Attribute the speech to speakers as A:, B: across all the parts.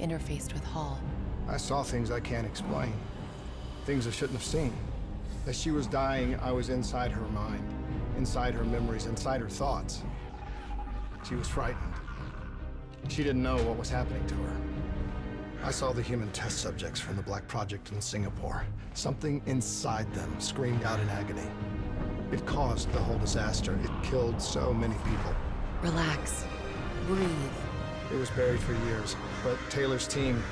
A: interfaced with Hall.
B: I saw things I can't explain. Things I shouldn't have seen. As she was dying, I was inside her mind, inside her memories, inside her thoughts. She was frightened. She didn't know what was happening to her. I saw the human test subjects from the Black Project in Singapore. Something inside them screamed out in agony. It caused the whole disaster. It killed so many people.
A: Relax. Breathe.
B: It was buried for years, but Taylor's team...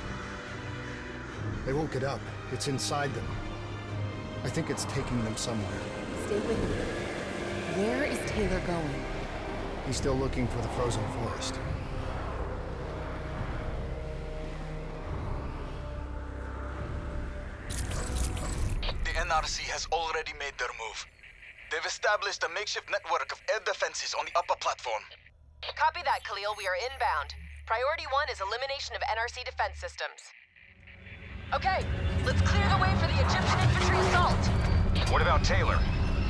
B: They won't get up. It's inside them. I think it's taking them somewhere.
A: Stay with me. Where is Taylor going?
B: He's still looking for the frozen forest.
C: The NRC has already made their move. They've established a makeshift network of air defenses on the upper platform.
D: Copy that, Khalil. We are inbound. Priority one is elimination of NRC defense systems. Okay, let's clear the way for the Egyptian infantry assault.
C: What about Taylor?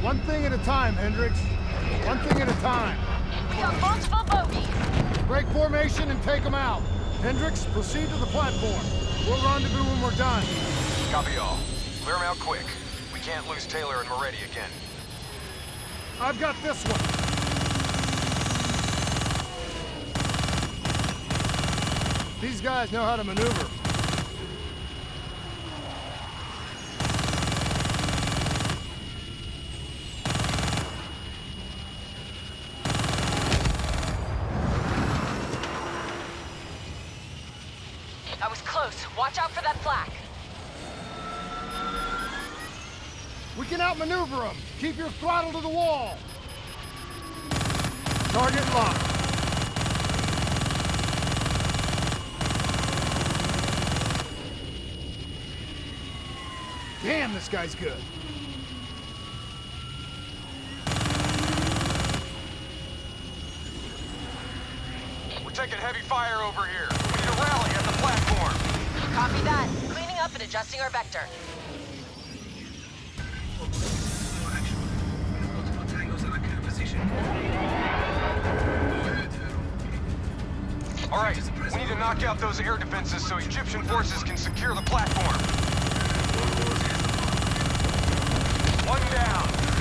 B: One thing at a time, Hendricks. One thing at a time.
D: We got multiple bogeys.
B: Break formation and take them out. Hendricks, proceed to the platform. We'll rendezvous when we're done.
C: Copy all. Clear them out quick. We can't lose Taylor and Maretti again.
B: I've got this one. These guys know how to maneuver.
D: I was close. Watch out for that flak.
B: We can outmaneuver them. Keep your throttle to the wall. Target locked. Damn, this guy's good.
C: We're taking heavy fire over here. We need a rally at the platform.
D: Copy that. Cleaning up and adjusting our vector.
C: All right, we need to knock out those air defenses so Egyptian forces can secure the platform. One down.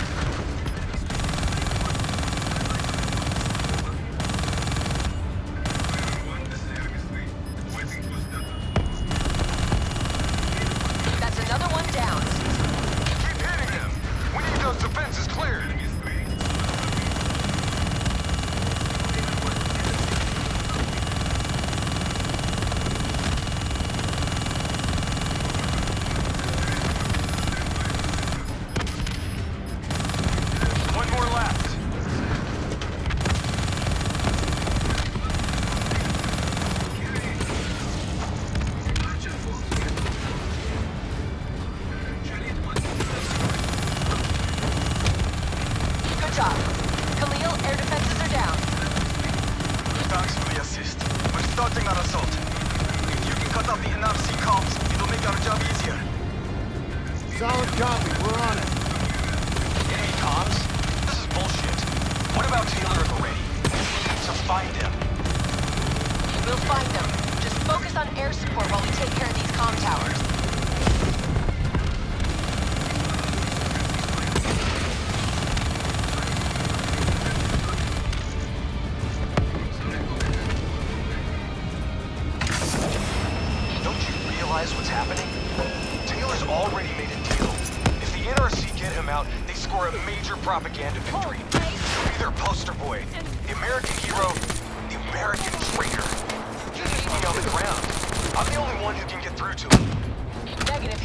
D: Good job. Khalil, air defenses are down.
C: Thanks for the assist. We're starting our assault. If you can cut off the NRC comms, it'll make our job easier.
B: Solid copy. We're on it.
C: It comms. This is bullshit. What about Taylor and Maretti? We need to find them.
D: We'll find them. Just focus on air support while we take care of these comm towers.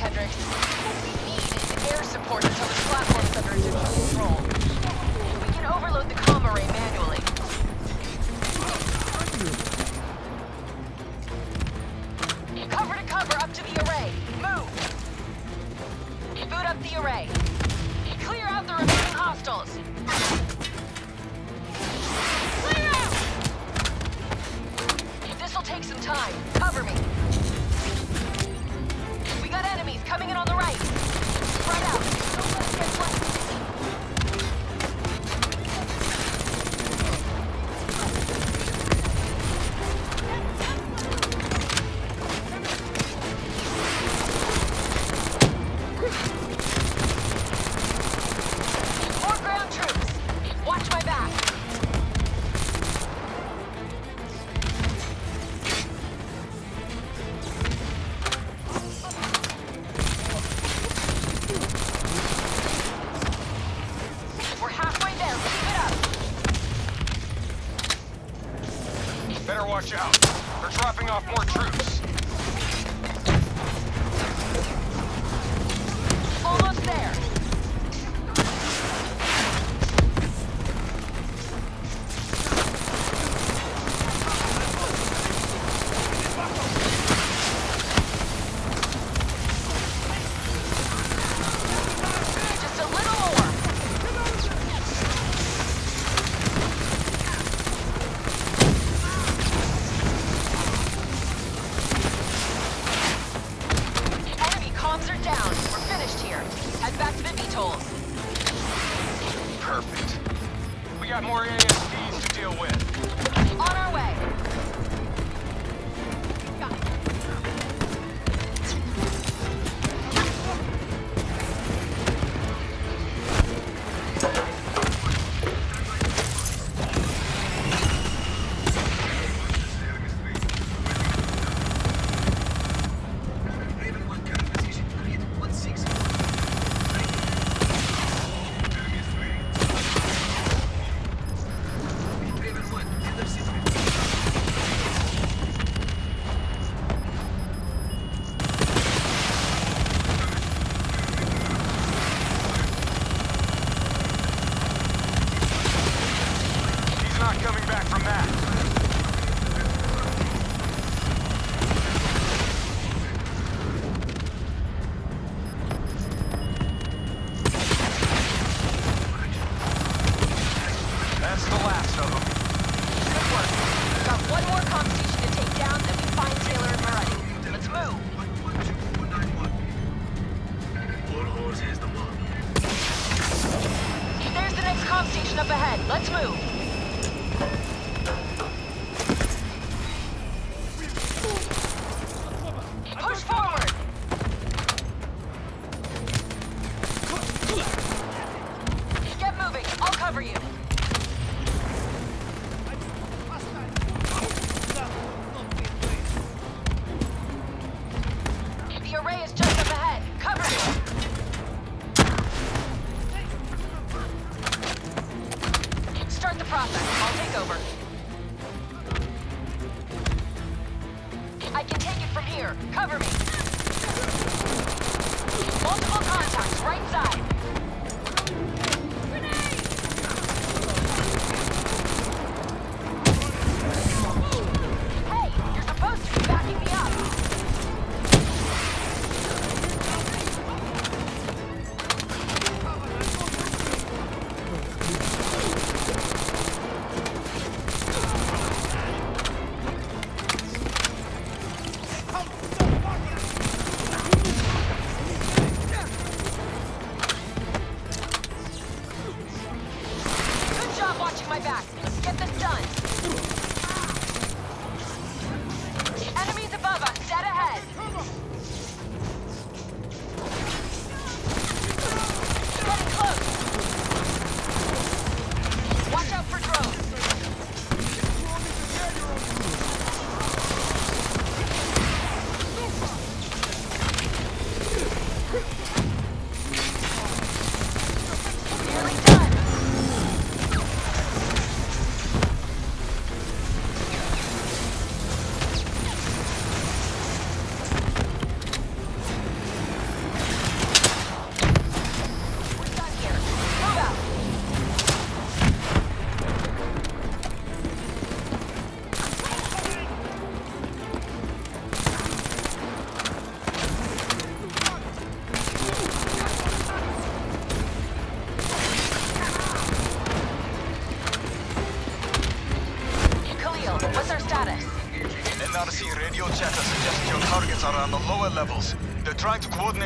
D: Hendricks. What we need is air support until the platform's under Egyptian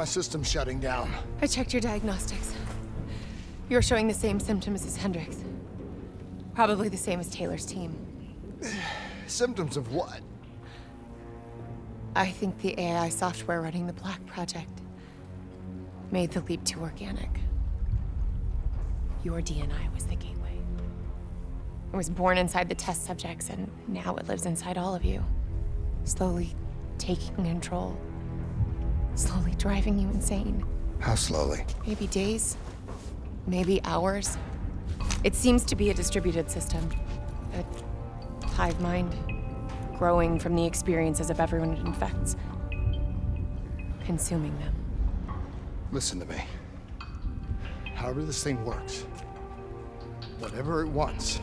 D: my
B: systems shutting down?
A: I checked your diagnostics. You're showing the same symptoms as Hendricks. Probably the same as Taylor's team.
B: Symptoms of what?
A: I think the AI software running the Black Project made the leap to organic. Your DNI was the gateway. It was born inside the test subjects, and now it lives inside all of you. Slowly taking control. Slowly driving you insane.
B: How slowly?
A: Maybe days. Maybe hours. It seems to be a distributed system. A hive mind. Growing from the experiences of everyone it infects. Consuming them.
B: Listen to me. However this thing works, whatever it wants,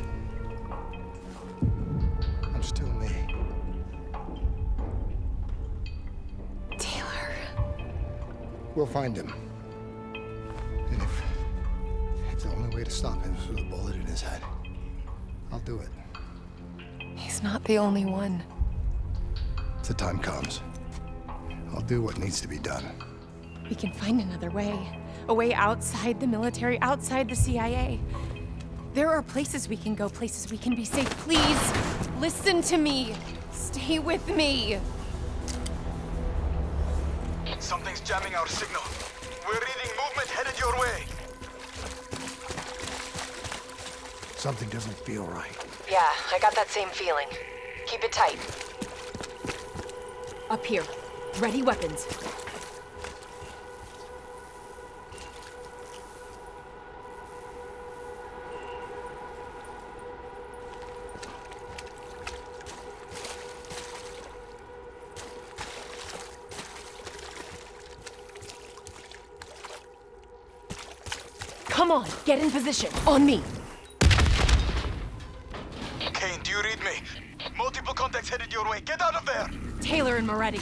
B: We'll find him. And if, if the only way to stop him is with a bullet in his head, I'll do it.
A: He's not the only one.
B: If the time comes, I'll do what needs to be done.
A: We can find another way. A way outside the military, outside the CIA. There are places we can go, places we can be safe. Please, listen to me. Stay with me.
C: Jamming our signal. We're reading movement headed your way.
B: Something doesn't feel right.
D: Yeah, I got that same feeling. Keep it tight.
A: Up here. Ready weapons. Come on, get in position. On me.
C: Kane, do you read me? Multiple contacts headed your way. Get out of there!
A: Taylor and Maretti.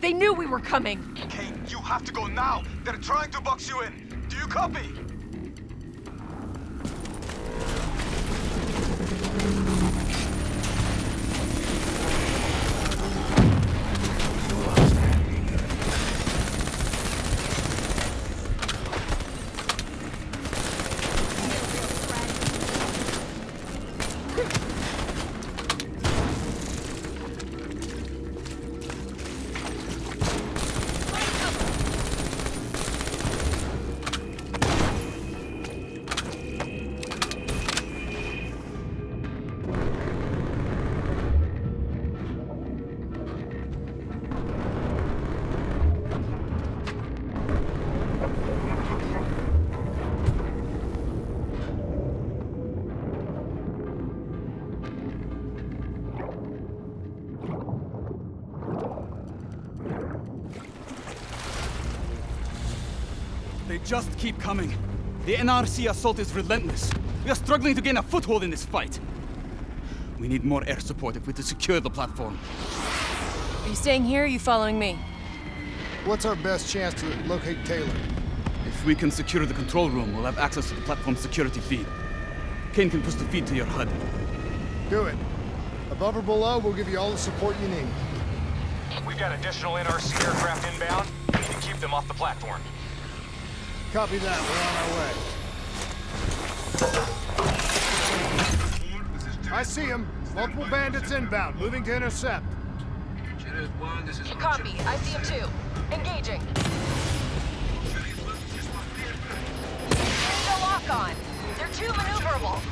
A: They knew we were coming.
C: Kane, you have to go now. They're trying to box you in. Do you copy?
E: Just keep coming. The NRC assault is relentless. We are struggling to gain a foothold in this fight. We need more air support if we're to secure the platform.
A: Are you staying here or are you following me?
B: What's our best chance to locate Taylor?
E: If we can secure the control room, we'll have access to the platform's security feed. Kane can push the feed to your HUD.
B: Do it. Above or below, we'll give you all the support you need.
C: We've got additional NRC aircraft inbound. We need to keep them off the platform.
B: Copy that. We're on our way. I see him. Multiple bandits inbound, moving to intercept.
D: Copy. I see him too. Engaging. There's a lock on. They're too maneuverable.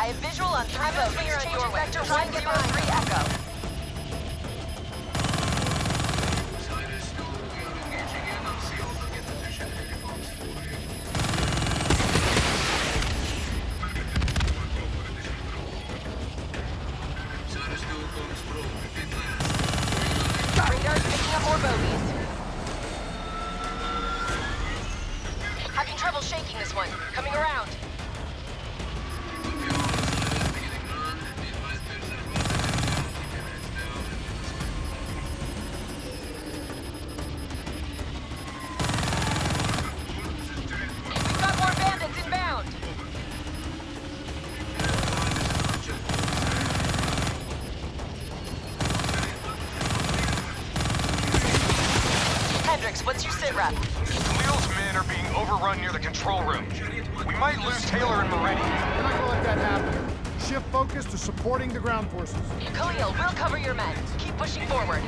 D: I have visual on three and get behind three Echo. What's your sit rep?
C: Khalil's men are being overrun near the control room. We might lose Taylor and Maretti.
B: We're not gonna let that happen. Shift focus to supporting the ground forces.
D: Khalil, we'll cover your men. Keep pushing forward.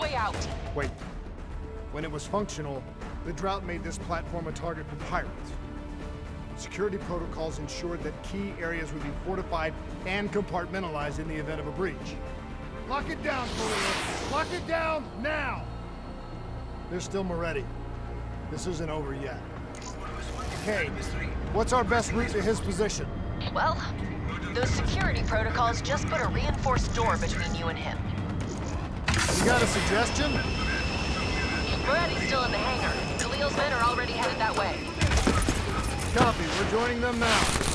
D: Late. He's on his way out.
B: Wait. When it was functional, the drought made this platform a target for pirates. Security protocols ensured that key areas would be fortified and compartmentalized in the event of a breach. Lock it down, Khalil! Lock it down, now! There's still Maretti. This isn't over yet. Kane, what's our best route to his position?
D: Well, those security protocols just put a reinforced door between you and him.
B: You got a suggestion?
D: Maretti's still in the hangar. Khalil's men are already headed that way.
B: Copy, we're joining them now.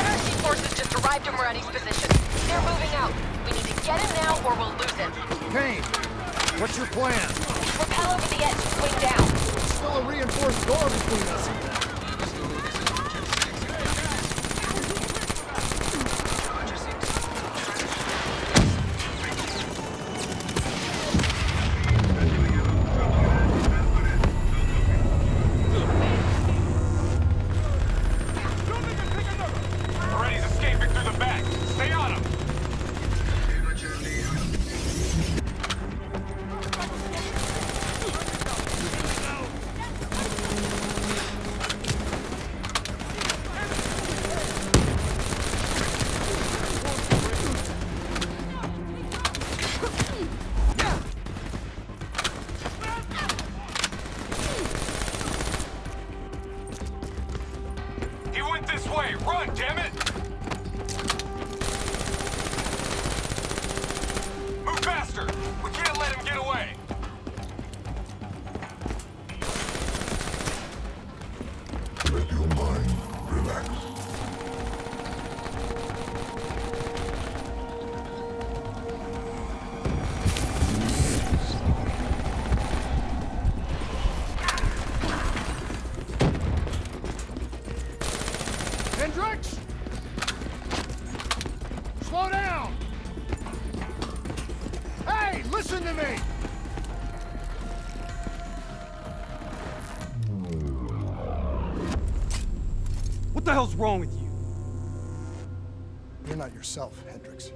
D: NRC forces just arrived position. They're moving out. We need to get him now or we'll lose him.
B: Kane, what's your plan?
D: Rappel over the edge and swing down.
B: Still a reinforced door between us.
C: The
E: hell's wrong with you?
B: You're not yourself, Hendricks.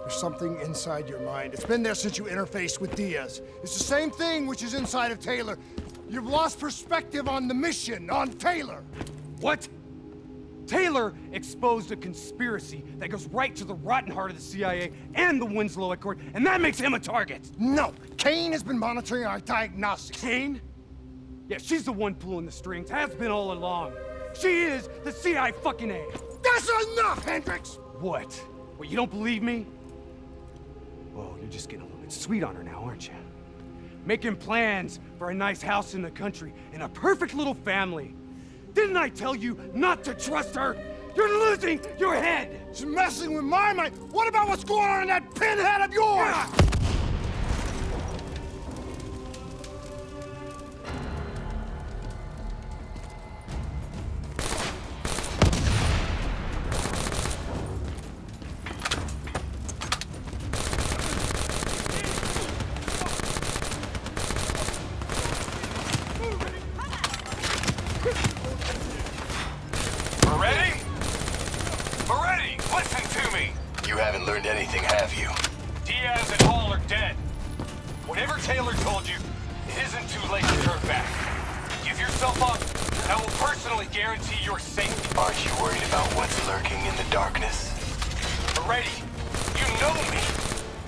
B: There's something inside your mind. It's been there since you interfaced with Diaz. It's the same thing which is inside of Taylor. You've lost perspective on the mission, on Taylor.
E: What? Taylor exposed a conspiracy that goes right to the rotten heart of the CIA and the Winslow Accord, and that makes him a target.
B: No, Kane has been monitoring our diagnostics.
E: Kane? Yeah, she's the one pulling the strings, has been all along.
F: She is the CI fucking A.
B: That's enough, Hendricks!
F: What? What, you don't believe me? Well, you're just getting a little bit sweet on her now, aren't you? Making plans for a nice house in the country and a perfect little family. Didn't I tell you not to trust her? You're losing your head!
B: She's messing with my mind. What about what's going on in that pinhead of yours?
C: Maretti?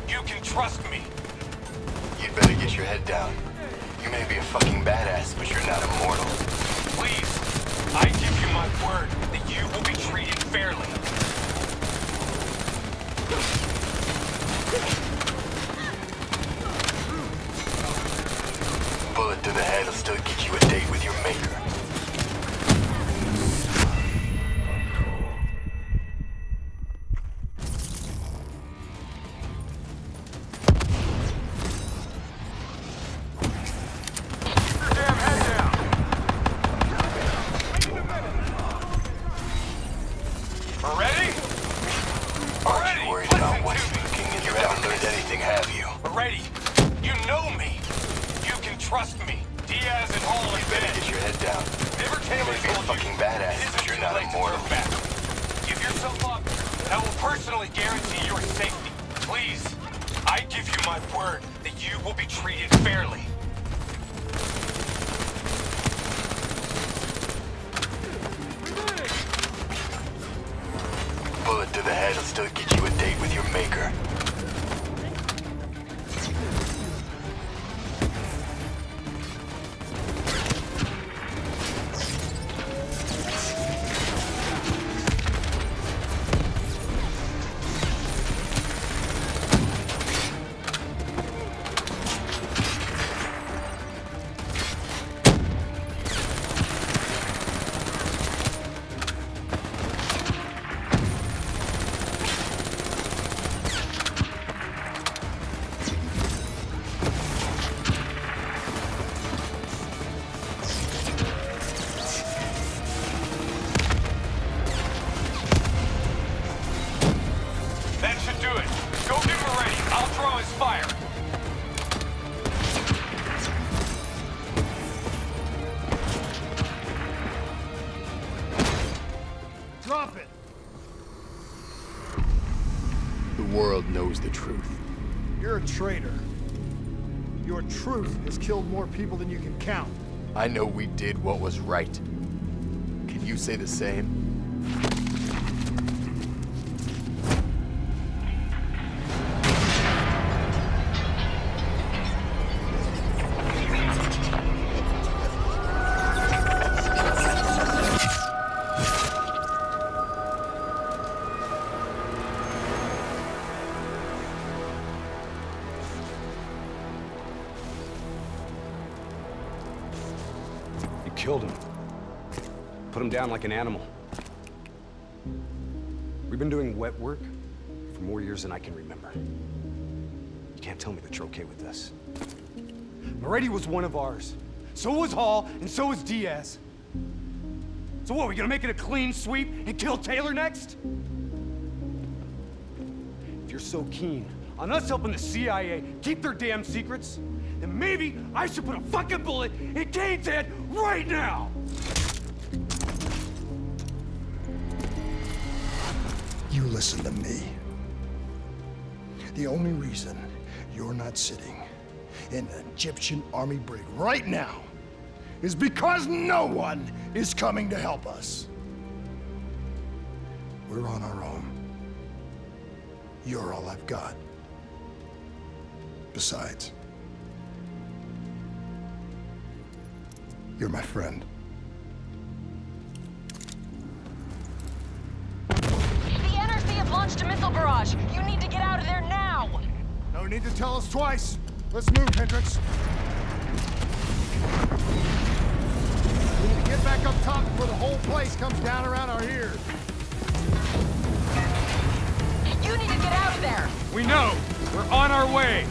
G: You
C: can trust me.
G: You'd better get your head down. You may be a fucking badass, but you're not immortal.
C: Please, I give you my word that you will be treated fairly.
G: Bullet to the head will still get you a date with your maker.
C: Yourself up, I will personally guarantee your safety. Please, I give you my word that you will be treated fairly.
G: Bullet to the head will still get you
B: killed more people than you can count.
G: I know we did what was right. Can you say the same?
F: Down like an animal. We've been doing wet work for more years than I can remember. You can't tell me that you're okay with this. Maretti was one of ours. So was Hall, and so was Diaz. So what, we gonna make it a clean sweep and kill Taylor next? If you're so keen on us helping the CIA keep their damn secrets, then maybe I should put a fucking bullet in Kane's head right now!
B: Listen to me. The only reason you're not sitting in an Egyptian army brig right now is because no one is coming to help us. We're on our own. You're all I've got. Besides, you're my friend.
D: Launched a missile barrage. You need to get out of there now.
B: No need to tell us twice. Let's move, Hendricks. We need to get back up top before the whole place comes down around our ears.
D: You need to get out of there.
F: We know! We're on our way!